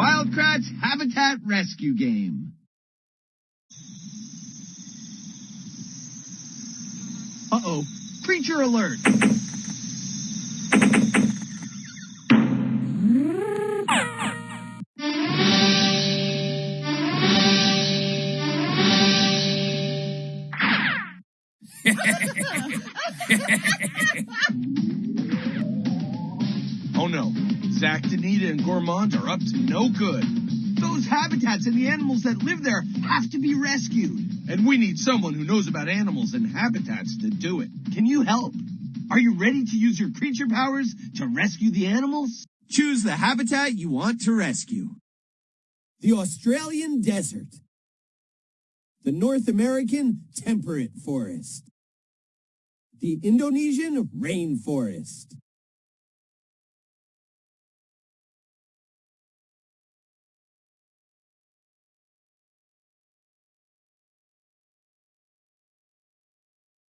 Wild Kratts Habitat Rescue Game. Uh-oh. Creature alert. oh no. Zach, Donita, and Gourmand are up to no good. Those habitats and the animals that live there have to be rescued. And we need someone who knows about animals and habitats to do it. Can you help? Are you ready to use your creature powers to rescue the animals? Choose the habitat you want to rescue. The Australian desert. The North American temperate forest. The Indonesian rainforest.